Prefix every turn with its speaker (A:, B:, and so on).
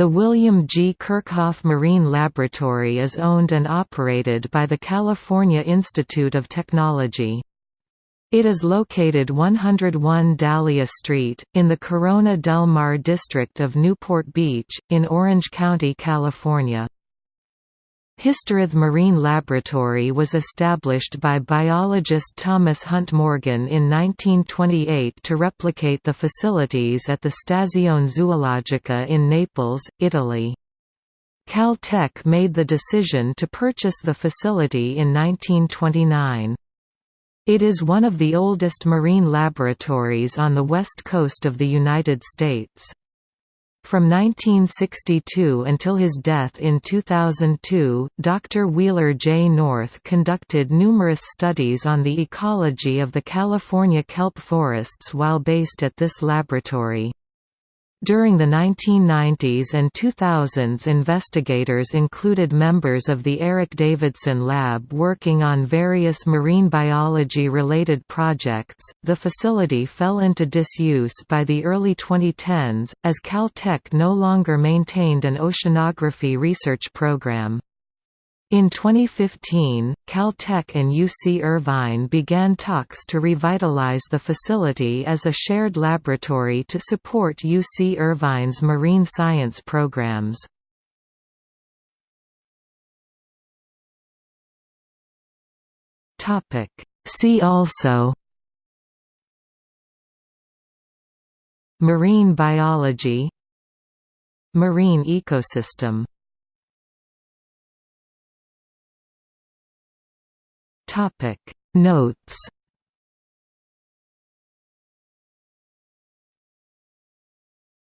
A: The William G. Kerckhoff Marine Laboratory is owned and operated by the California Institute of Technology. It is located 101 Dahlia Street, in the Corona del Mar district of Newport Beach, in Orange County, California. Historith Marine Laboratory was established by biologist Thomas Hunt Morgan in 1928 to replicate the facilities at the Stazione Zoologica in Naples, Italy. Caltech made the decision to purchase the facility in 1929. It is one of the oldest marine laboratories on the west coast of the United States. From 1962 until his death in 2002, Dr. Wheeler J. North conducted numerous studies on the ecology of the California kelp forests while based at this laboratory. During the 1990s and 2000s investigators included members of the Eric Davidson Lab working on various marine biology-related projects. The facility fell into disuse by the early 2010s, as Caltech no longer maintained an oceanography research program. In 2015, Caltech and UC Irvine began talks to revitalize the facility as a shared laboratory to support UC Irvine's marine science programs. See also Marine biology Marine ecosystem Topic. Notes